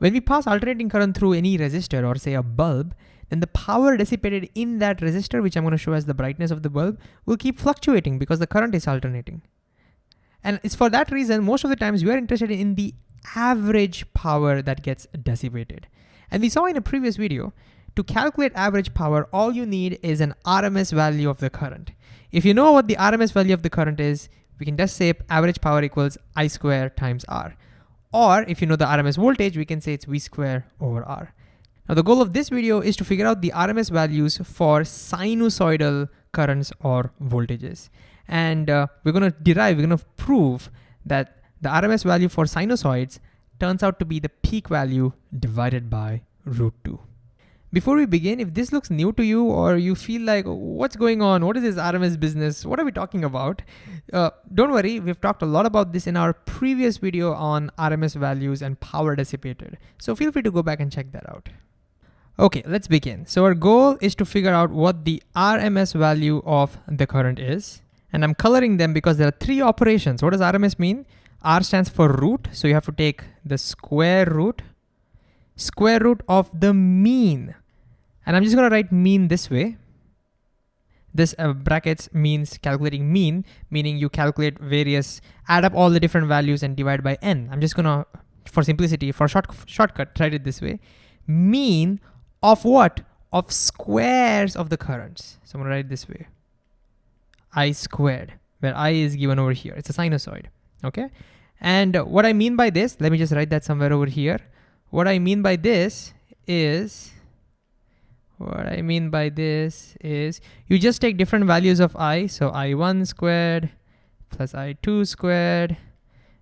When we pass alternating current through any resistor or say a bulb, then the power dissipated in that resistor, which I'm gonna show as the brightness of the bulb, will keep fluctuating because the current is alternating. And it's for that reason, most of the times we are interested in the average power that gets dissipated. And we saw in a previous video, to calculate average power, all you need is an RMS value of the current. If you know what the RMS value of the current is, we can just say average power equals I square times R. Or if you know the RMS voltage, we can say it's V square over R. Now the goal of this video is to figure out the RMS values for sinusoidal currents or voltages. And uh, we're gonna derive, we're gonna prove that the RMS value for sinusoids turns out to be the peak value divided by root two. Before we begin, if this looks new to you or you feel like, what's going on? What is this RMS business? What are we talking about? Uh, don't worry, we've talked a lot about this in our previous video on RMS values and power dissipated. So feel free to go back and check that out. Okay, let's begin. So our goal is to figure out what the RMS value of the current is. And I'm coloring them because there are three operations. What does RMS mean? R stands for root. So you have to take the square root, square root of the mean. And I'm just gonna write mean this way. This uh, brackets means calculating mean, meaning you calculate various, add up all the different values and divide by n. I'm just gonna, for simplicity, for short shortcut, write it this way. Mean of what? Of squares of the currents. So I'm gonna write it this way. I squared, where I is given over here. It's a sinusoid, okay? And what I mean by this, let me just write that somewhere over here. What I mean by this is what I mean by this is you just take different values of i, so i1 squared plus i2 squared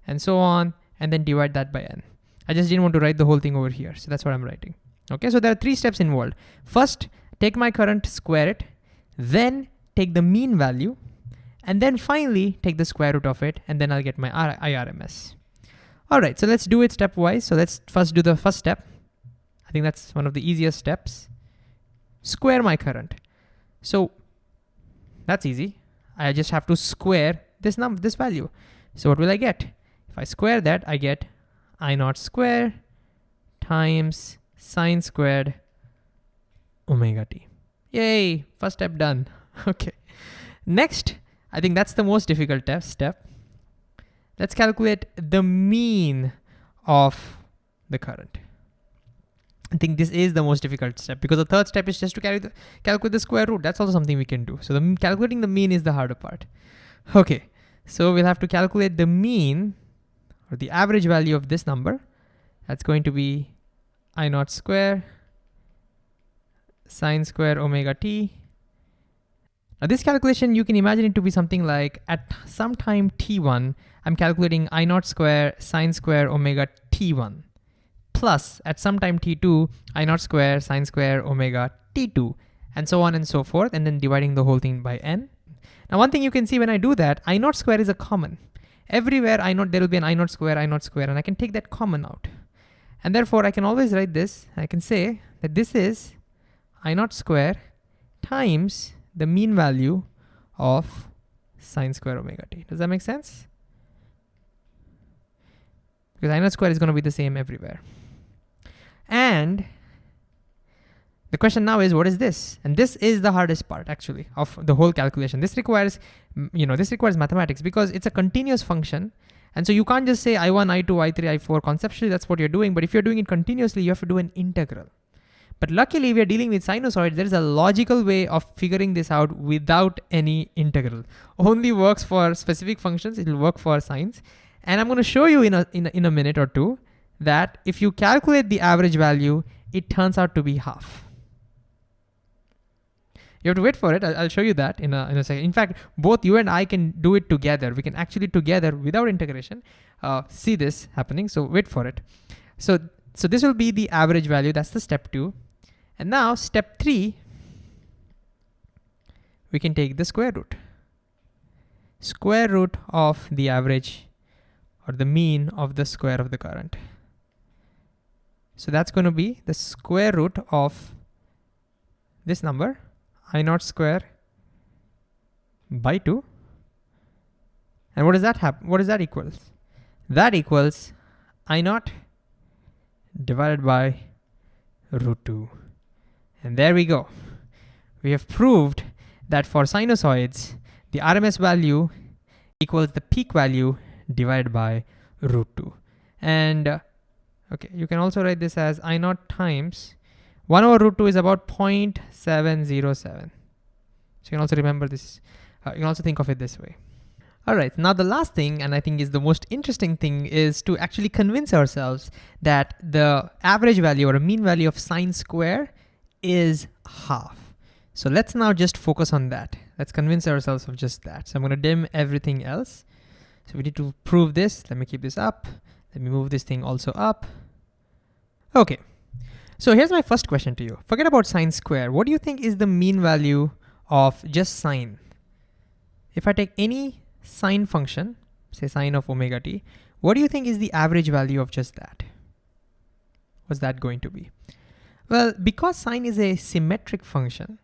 and so on, and then divide that by n. I just didn't want to write the whole thing over here, so that's what I'm writing. Okay, so there are three steps involved. First, take my current, square it, then take the mean value, and then finally take the square root of it, and then I'll get my IRMS. All right, so let's do it stepwise. So let's first do the first step. I think that's one of the easiest steps square my current. So that's easy. I just have to square this number, this value. So what will I get? If I square that, I get I naught square times sine squared omega t. Yay, first step done. okay. Next, I think that's the most difficult step. Let's calculate the mean of the current. I think this is the most difficult step because the third step is just to the, calculate the square root. That's also something we can do. So the, calculating the mean is the harder part. Okay, so we'll have to calculate the mean or the average value of this number. That's going to be I naught square sine square omega t. Now this calculation, you can imagine it to be something like at some time t1, I'm calculating I naught square sine square omega t1 plus at some time t2 i naught square sine square omega t2 and so on and so forth and then dividing the whole thing by n. Now one thing you can see when I do that, i naught square is a common. Everywhere I naught there will be an i naught square, i naught square and I can take that common out. And therefore I can always write this, I can say that this is i naught square times the mean value of sine square omega t. Does that make sense? Because i naught square is gonna be the same everywhere. And the question now is, what is this? And this is the hardest part actually of the whole calculation. This requires, you know, this requires mathematics because it's a continuous function. And so you can't just say I1, I2, I3, I4. Conceptually, that's what you're doing. But if you're doing it continuously, you have to do an integral. But luckily, we are dealing with sinusoids. There is a logical way of figuring this out without any integral. Only works for specific functions. It will work for sines. And I'm going to show you in a, in a, in a minute or two that if you calculate the average value, it turns out to be half. You have to wait for it. I'll, show you that in a, in a second. In fact, both you and I can do it together. We can actually together without integration uh, see this happening. So wait for it. So, so this will be the average value. That's the step two. And now step three, we can take the square root. Square root of the average or the mean of the square of the current. So that's going to be the square root of this number, I naught square by 2. And what does that happen? What does that equals? That equals I naught divided by root 2. And there we go. We have proved that for sinusoids, the RMS value equals the peak value divided by root 2. And uh, okay, you can also write this as I naught times 1 over root 2 is about 0.707. So you can also remember this, uh, you can also think of it this way. All right, now the last thing, and I think is the most interesting thing, is to actually convince ourselves that the average value or a mean value of sine square is half. So let's now just focus on that. Let's convince ourselves of just that. So I'm gonna dim everything else. So we need to prove this. Let me keep this up. Let me move this thing also up. Okay, so here's my first question to you. Forget about sine square. What do you think is the mean value of just sine? If I take any sine function, say sine of omega t, what do you think is the average value of just that? What's that going to be? Well, because sine is a symmetric function,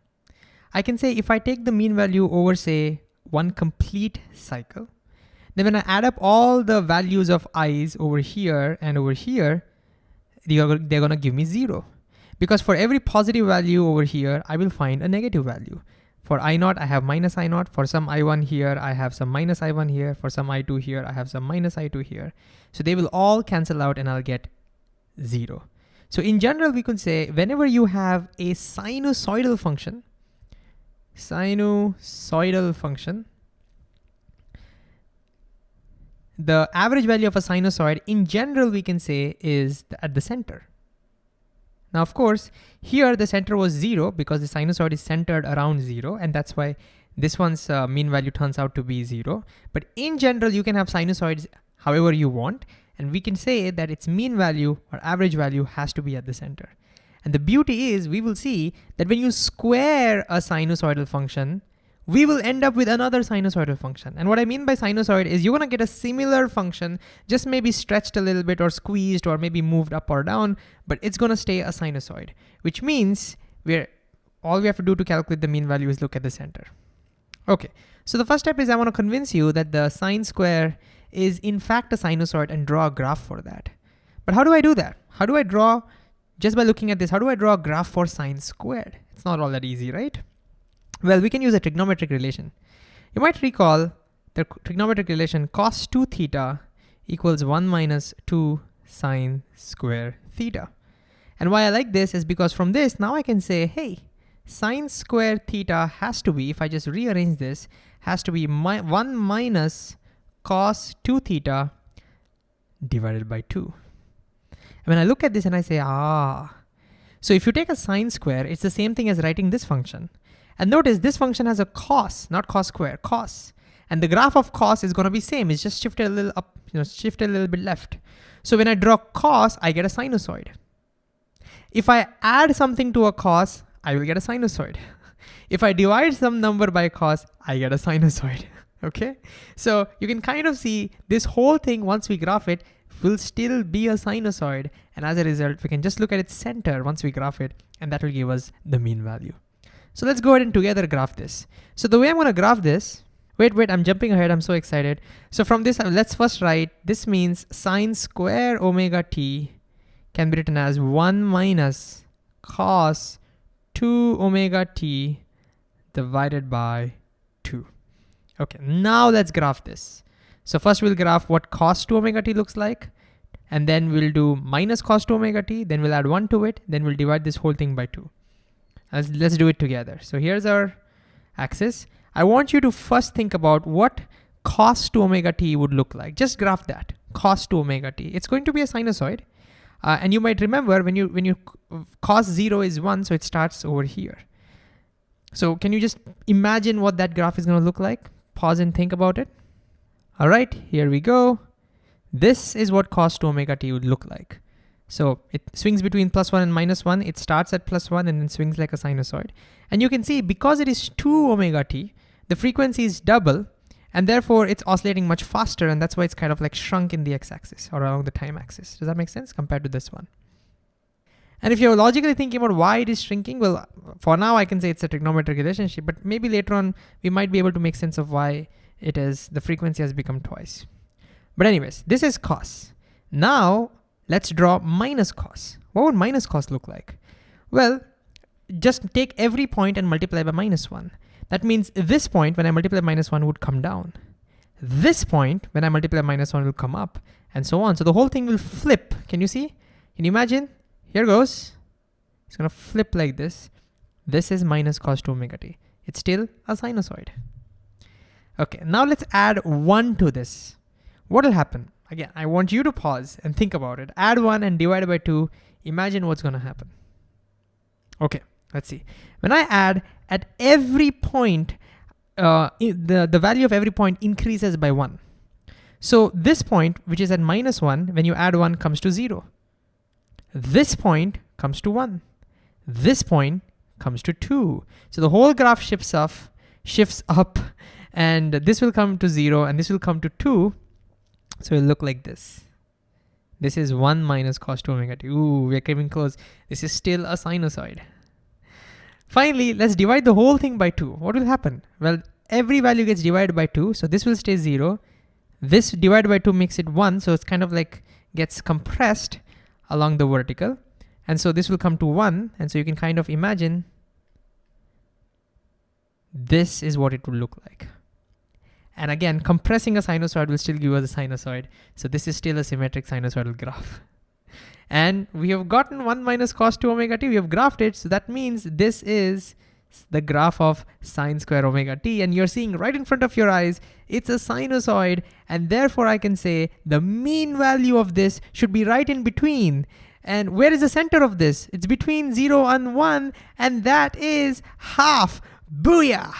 I can say if I take the mean value over say one complete cycle, then when I add up all the values of i's over here and over here, they're, gonna give me zero. Because for every positive value over here, I will find a negative value. For I naught, I have minus I naught. For some I1 here, I have some minus I1 here. For some I2 here, I have some minus I2 here. So they will all cancel out and I'll get zero. So in general, we could say whenever you have a sinusoidal function, sinusoidal function, the average value of a sinusoid in general we can say is at the center. Now of course, here the center was zero because the sinusoid is centered around zero and that's why this one's uh, mean value turns out to be zero. But in general, you can have sinusoids however you want and we can say that its mean value or average value has to be at the center. And the beauty is we will see that when you square a sinusoidal function, we will end up with another sinusoidal function. And what I mean by sinusoid is you're gonna get a similar function, just maybe stretched a little bit or squeezed or maybe moved up or down, but it's gonna stay a sinusoid, which means we're all we have to do to calculate the mean value is look at the center. Okay, so the first step is I wanna convince you that the sine square is in fact a sinusoid and draw a graph for that. But how do I do that? How do I draw, just by looking at this, how do I draw a graph for sine squared? It's not all that easy, right? Well, we can use a trigonometric relation. You might recall the trigonometric relation cos 2 theta equals 1 minus 2 sine square theta. And why I like this is because from this, now I can say, hey, sine square theta has to be, if I just rearrange this, has to be mi 1 minus cos 2 theta divided by 2. And when I look at this and I say, ah, so if you take a sine square, it's the same thing as writing this function. And notice this function has a cos, not cos square, cos. And the graph of cos is gonna be same. It's just shifted a little up, you know, shifted a little bit left. So when I draw cos, I get a sinusoid. If I add something to a cos, I will get a sinusoid. If I divide some number by cos, I get a sinusoid, okay? So you can kind of see this whole thing, once we graph it, will still be a sinusoid. And as a result, we can just look at its center once we graph it, and that will give us the mean value. So let's go ahead and together graph this. So the way I'm gonna graph this, wait, wait, I'm jumping ahead, I'm so excited. So from this, uh, let's first write, this means sine square omega t can be written as one minus cos two omega t divided by two. Okay, now let's graph this. So first we'll graph what cos 2 omega t looks like, and then we'll do minus cos 2 omega t, then we'll add 1 to it, then we'll divide this whole thing by 2. Let's, let's do it together. So here's our axis. I want you to first think about what cos two omega t would look like. Just graph that, cos two omega t. It's going to be a sinusoid. Uh, and you might remember when you when you cos zero is one, so it starts over here. So can you just imagine what that graph is gonna look like? Pause and think about it. All right, here we go. This is what cos two omega t would look like. So it swings between plus one and minus one. It starts at plus one and then swings like a sinusoid. And you can see because it is two omega t, the frequency is double and therefore it's oscillating much faster and that's why it's kind of like shrunk in the x-axis or along the time axis. Does that make sense compared to this one? And if you're logically thinking about why it is shrinking, well, for now I can say it's a trigonometric relationship, but maybe later on we might be able to make sense of why it is the frequency has become twice. But anyways, this is cos. Now let's draw minus cos. What would minus cos look like? Well, just take every point and multiply by minus one. That means this point, when I multiply minus one would come down. This point, when I multiply minus one will come up and so on. So the whole thing will flip. Can you see? Can you imagine? Here goes. It's gonna flip like this. This is minus cos 2 omega t. It's still a sinusoid. Okay, now let's add one to this. What will happen? Again, I want you to pause and think about it. Add one and divide by two. Imagine what's gonna happen. Okay, let's see. When I add at every point, uh, the, the value of every point increases by one. So this point, which is at minus one, when you add one comes to zero. This point comes to one. This point comes to two. So the whole graph shifts up, shifts up, and this will come to zero and this will come to two. So it'll look like this. This is one minus cos two omega t. Ooh, we're coming close. This is still a sinusoid. Finally, let's divide the whole thing by two. What will happen? Well, every value gets divided by two, so this will stay zero. This divided by two makes it one, so it's kind of like gets compressed along the vertical. And so this will come to one, and so you can kind of imagine this is what it will look like. And again, compressing a sinusoid will still give us a sinusoid. So this is still a symmetric sinusoidal graph. And we have gotten 1 minus cos 2 omega t, we have graphed it. So that means this is the graph of sine square omega t. And you're seeing right in front of your eyes, it's a sinusoid. And therefore I can say the mean value of this should be right in between. And where is the center of this? It's between 0 and 1, and that is half. Booyah!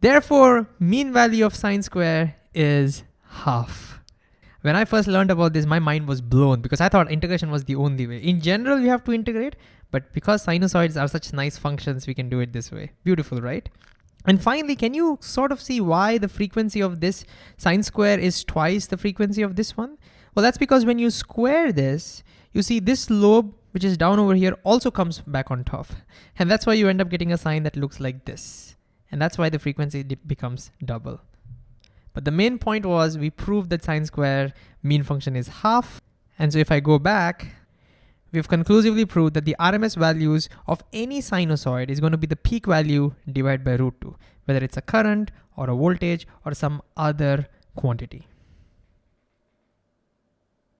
Therefore, mean value of sine square is half. When I first learned about this, my mind was blown because I thought integration was the only way. In general, you have to integrate, but because sinusoids are such nice functions, we can do it this way. Beautiful, right? And finally, can you sort of see why the frequency of this sine square is twice the frequency of this one? Well, that's because when you square this, you see this lobe, which is down over here, also comes back on top. And that's why you end up getting a sine that looks like this. And that's why the frequency becomes double. But the main point was we proved that sine square mean function is half. And so if I go back, we've conclusively proved that the RMS values of any sinusoid is going to be the peak value divided by root 2, whether it's a current or a voltage or some other quantity.